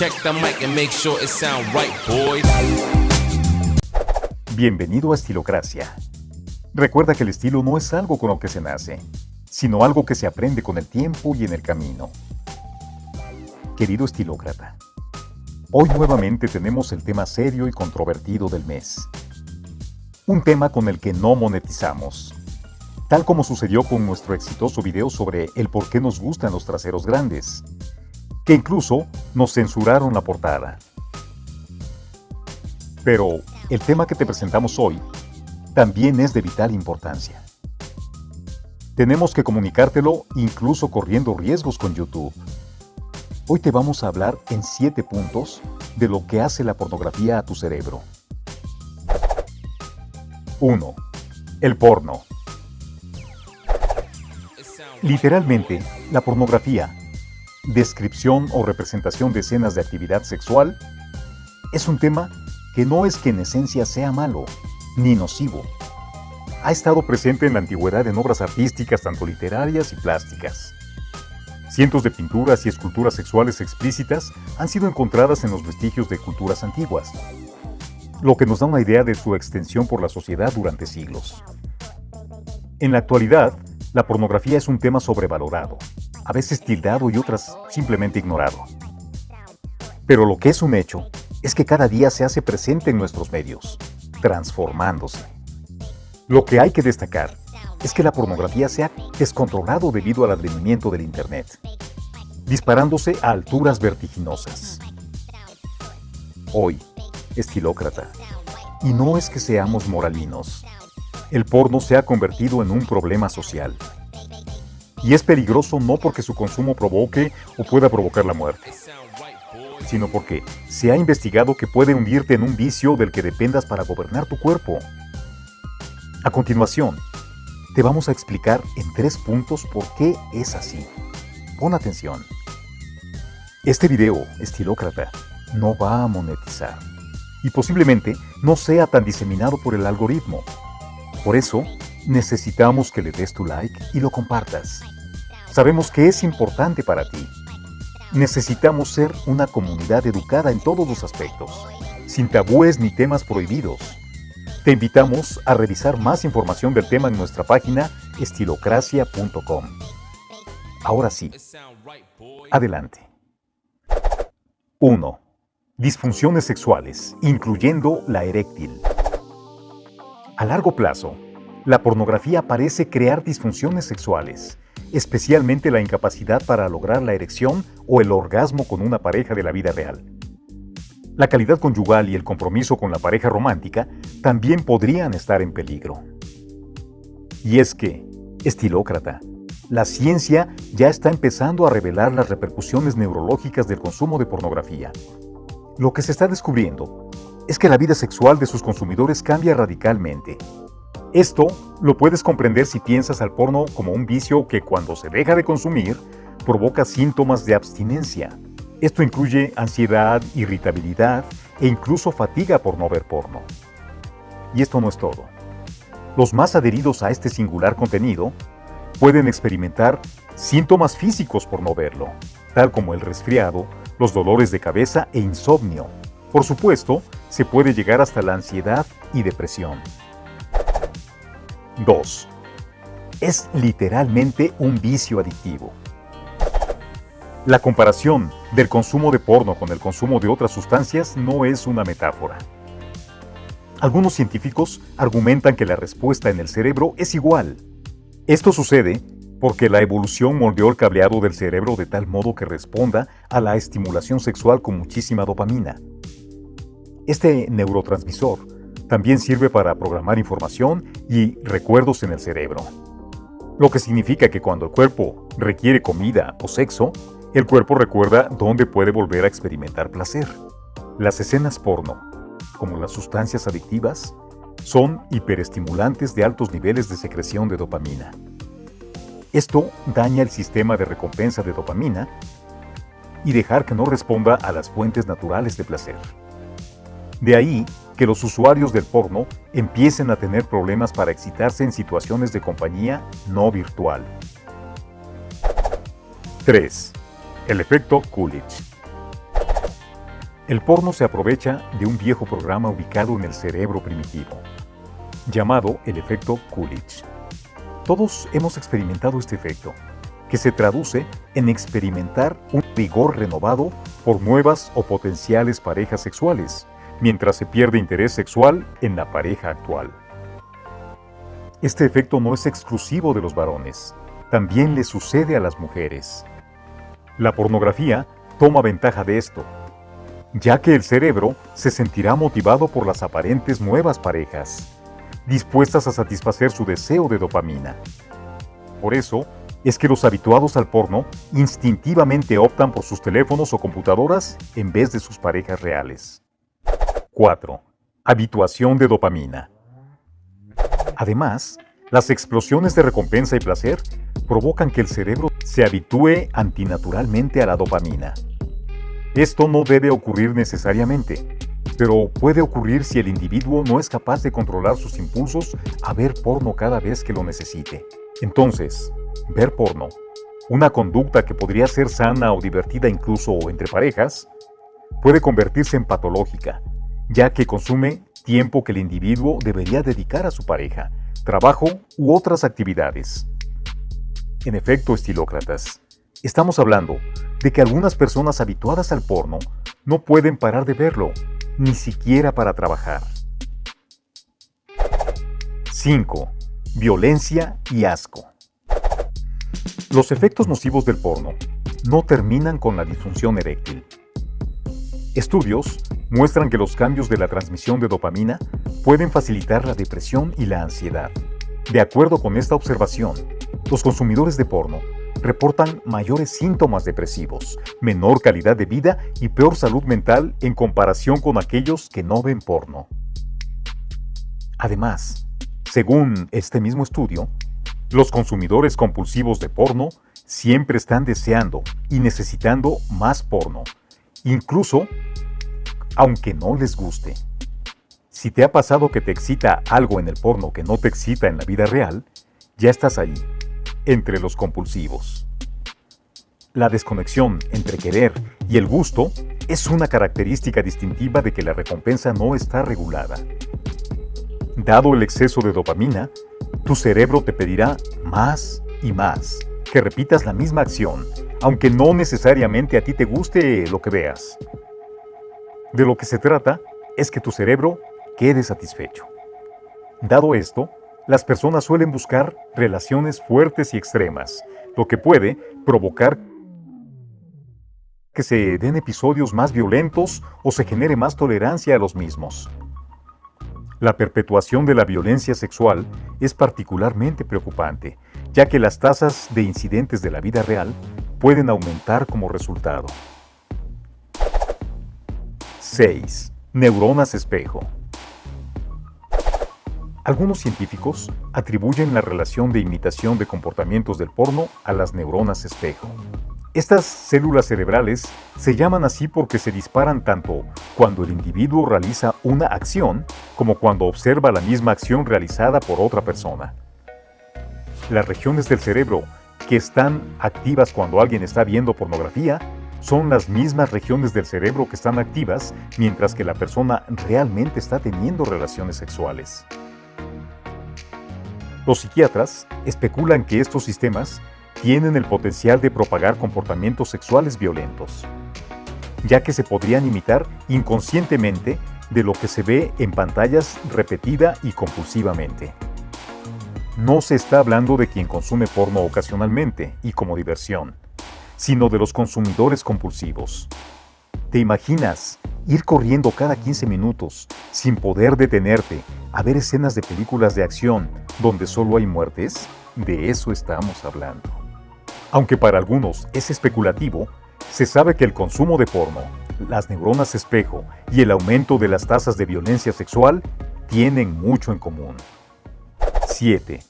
Check the mic and make sure it sound right, boys. Bienvenido a Estilocracia. Recuerda que el estilo no es algo con lo que se nace, sino algo que se aprende con el tiempo y en el camino. Querido estilócrata, hoy nuevamente tenemos el tema serio y controvertido del mes. Un tema con el que no monetizamos, tal como sucedió con nuestro exitoso video sobre el por qué nos gustan los traseros grandes, incluso nos censuraron la portada. Pero el tema que te presentamos hoy también es de vital importancia. Tenemos que comunicártelo incluso corriendo riesgos con YouTube. Hoy te vamos a hablar en 7 puntos de lo que hace la pornografía a tu cerebro. 1. El porno. Literalmente, la pornografía, descripción o representación de escenas de actividad sexual, es un tema que no es que en esencia sea malo, ni nocivo. Ha estado presente en la antigüedad en obras artísticas tanto literarias y plásticas. Cientos de pinturas y esculturas sexuales explícitas han sido encontradas en los vestigios de culturas antiguas, lo que nos da una idea de su extensión por la sociedad durante siglos. En la actualidad, la pornografía es un tema sobrevalorado, a veces tildado y otras simplemente ignorado. Pero lo que es un hecho es que cada día se hace presente en nuestros medios, transformándose. Lo que hay que destacar es que la pornografía se ha descontrolado debido al advenimiento del Internet, disparándose a alturas vertiginosas. Hoy, estilócrata, y no es que seamos moralinos, el porno se ha convertido en un problema social. Y es peligroso no porque su consumo provoque o pueda provocar la muerte, sino porque se ha investigado que puede hundirte en un vicio del que dependas para gobernar tu cuerpo. A continuación, te vamos a explicar en tres puntos por qué es así. Pon atención. Este video, estilócrata, no va a monetizar y posiblemente no sea tan diseminado por el algoritmo. Por eso, necesitamos que le des tu like y lo compartas. Sabemos que es importante para ti. Necesitamos ser una comunidad educada en todos los aspectos, sin tabúes ni temas prohibidos. Te invitamos a revisar más información del tema en nuestra página estilocracia.com. Ahora sí, adelante. 1. Disfunciones sexuales, incluyendo la eréctil. A largo plazo, la pornografía parece crear disfunciones sexuales, especialmente la incapacidad para lograr la erección o el orgasmo con una pareja de la vida real. La calidad conyugal y el compromiso con la pareja romántica también podrían estar en peligro. Y es que, estilócrata, la ciencia ya está empezando a revelar las repercusiones neurológicas del consumo de pornografía. Lo que se está descubriendo es que la vida sexual de sus consumidores cambia radicalmente. Esto lo puedes comprender si piensas al porno como un vicio que cuando se deja de consumir provoca síntomas de abstinencia. Esto incluye ansiedad, irritabilidad e incluso fatiga por no ver porno. Y esto no es todo. Los más adheridos a este singular contenido pueden experimentar síntomas físicos por no verlo, tal como el resfriado, los dolores de cabeza e insomnio. Por supuesto, se puede llegar hasta la ansiedad y depresión. 2. Es literalmente un vicio adictivo. La comparación del consumo de porno con el consumo de otras sustancias no es una metáfora. Algunos científicos argumentan que la respuesta en el cerebro es igual. Esto sucede porque la evolución moldeó el cableado del cerebro de tal modo que responda a la estimulación sexual con muchísima dopamina. Este neurotransmisor también sirve para programar información y recuerdos en el cerebro. Lo que significa que cuando el cuerpo requiere comida o sexo, el cuerpo recuerda dónde puede volver a experimentar placer. Las escenas porno, como las sustancias adictivas, son hiperestimulantes de altos niveles de secreción de dopamina. Esto daña el sistema de recompensa de dopamina y dejar que no responda a las fuentes naturales de placer. De ahí que los usuarios del porno empiecen a tener problemas para excitarse en situaciones de compañía no virtual. 3. El efecto Coolidge. El porno se aprovecha de un viejo programa ubicado en el cerebro primitivo, llamado el efecto Coolidge. Todos hemos experimentado este efecto, que se traduce en experimentar un rigor renovado por nuevas o potenciales parejas sexuales, mientras se pierde interés sexual en la pareja actual. Este efecto no es exclusivo de los varones, también le sucede a las mujeres. La pornografía toma ventaja de esto, ya que el cerebro se sentirá motivado por las aparentes nuevas parejas, dispuestas a satisfacer su deseo de dopamina. Por eso, es que los habituados al porno instintivamente optan por sus teléfonos o computadoras en vez de sus parejas reales. 4. Habituación de dopamina. Además, las explosiones de recompensa y placer provocan que el cerebro se habitúe antinaturalmente a la dopamina. Esto no debe ocurrir necesariamente, pero puede ocurrir si el individuo no es capaz de controlar sus impulsos a ver porno cada vez que lo necesite. Entonces, ver porno, una conducta que podría ser sana o divertida incluso entre parejas, puede convertirse en patológica, ya que consume tiempo que el individuo debería dedicar a su pareja, trabajo u otras actividades. En efecto, estilócratas, estamos hablando de que algunas personas habituadas al porno no pueden parar de verlo, ni siquiera para trabajar. 5. Violencia y asco. Los efectos nocivos del porno no terminan con la disfunción eréctil. Estudios muestran que los cambios de la transmisión de dopamina pueden facilitar la depresión y la ansiedad. De acuerdo con esta observación, los consumidores de porno reportan mayores síntomas depresivos, menor calidad de vida y peor salud mental en comparación con aquellos que no ven porno. Además, según este mismo estudio, los consumidores compulsivos de porno siempre están deseando y necesitando más porno, incluso aunque no les guste. Si te ha pasado que te excita algo en el porno que no te excita en la vida real, ya estás ahí, entre los compulsivos. La desconexión entre querer y el gusto es una característica distintiva de que la recompensa no está regulada. Dado el exceso de dopamina, tu cerebro te pedirá más y más, que repitas la misma acción, aunque no necesariamente a ti te guste lo que veas. De lo que se trata es que tu cerebro quede satisfecho. Dado esto, las personas suelen buscar relaciones fuertes y extremas, lo que puede provocar que se den episodios más violentos o se genere más tolerancia a los mismos. La perpetuación de la violencia sexual es particularmente preocupante, ya que las tasas de incidentes de la vida real pueden aumentar como resultado. 6. Neuronas espejo. Algunos científicos atribuyen la relación de imitación de comportamientos del porno a las neuronas espejo. Estas células cerebrales se llaman así porque se disparan tanto cuando el individuo realiza una acción como cuando observa la misma acción realizada por otra persona. Las regiones del cerebro que están activas cuando alguien está viendo pornografía son las mismas regiones del cerebro que están activas mientras que la persona realmente está teniendo relaciones sexuales. Los psiquiatras especulan que estos sistemas tienen el potencial de propagar comportamientos sexuales violentos, ya que se podrían imitar inconscientemente de lo que se ve en pantallas repetida y compulsivamente. No se está hablando de quien consume porno ocasionalmente y como diversión, sino de los consumidores compulsivos. ¿Te imaginas ir corriendo cada 15 minutos sin poder detenerte a ver escenas de películas de acción donde solo hay muertes? De eso estamos hablando. Aunque para algunos es especulativo, se sabe que el consumo de porno, las neuronas espejo y el aumento de las tasas de violencia sexual tienen mucho en común. 7.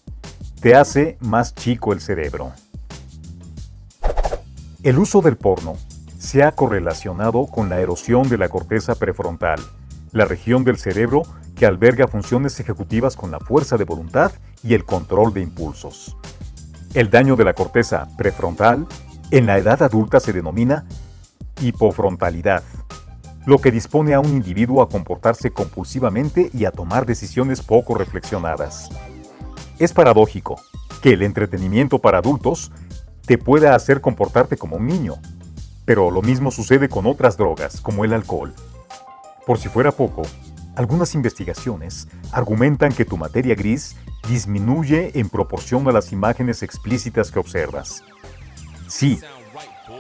Te hace más chico el cerebro. El uso del porno se ha correlacionado con la erosión de la corteza prefrontal, la región del cerebro que alberga funciones ejecutivas con la fuerza de voluntad y el control de impulsos. El daño de la corteza prefrontal en la edad adulta se denomina hipofrontalidad. lo que dispone a un individuo a comportarse compulsivamente y a tomar decisiones poco reflexionadas. Es paradójico que el entretenimiento para adultos te pueda hacer comportarte como un niño, pero lo mismo sucede con otras drogas, como el alcohol. Por si fuera poco, algunas investigaciones argumentan que tu materia gris disminuye en proporción a las imágenes explícitas que observas. Sí,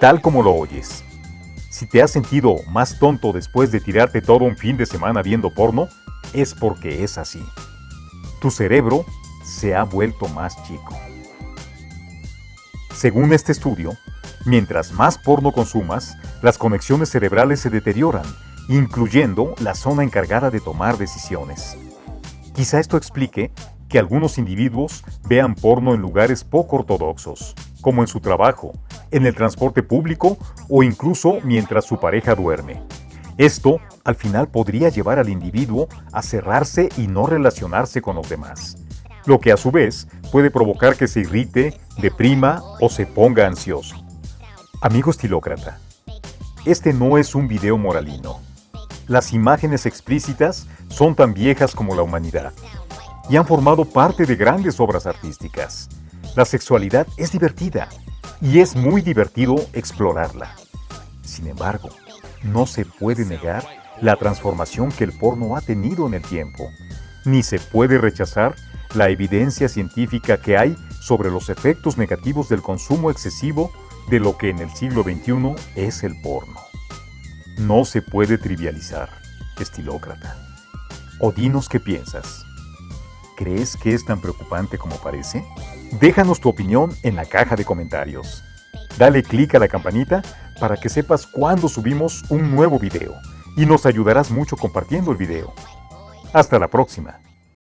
tal como lo oyes. Si te has sentido más tonto después de tirarte todo un fin de semana viendo porno, es porque es así. Tu cerebro se ha vuelto más chico. Según este estudio, mientras más porno consumas, las conexiones cerebrales se deterioran, incluyendo la zona encargada de tomar decisiones. Quizá esto explique que algunos individuos vean porno en lugares poco ortodoxos, como en su trabajo, en el transporte público o incluso mientras su pareja duerme. Esto, al final, podría llevar al individuo a cerrarse y no relacionarse con los demás, lo que a su vez puede provocar que se irrite, deprima o se ponga ansioso. Amigo estilócrata, este no es un video moralino. Las imágenes explícitas son tan viejas como la humanidad y han formado parte de grandes obras artísticas. La sexualidad es divertida y es muy divertido explorarla. Sin embargo, no se puede negar la transformación que el porno ha tenido en el tiempo, ni se puede rechazar la evidencia científica que hay sobre los efectos negativos del consumo excesivo de lo que en el siglo XXI es el porno. No se puede trivializar, estilócrata. O dinos qué piensas. ¿Crees que es tan preocupante como parece? Déjanos tu opinión en la caja de comentarios. Dale clic a la campanita para que sepas cuando subimos un nuevo video y nos ayudarás mucho compartiendo el video. Hasta la próxima.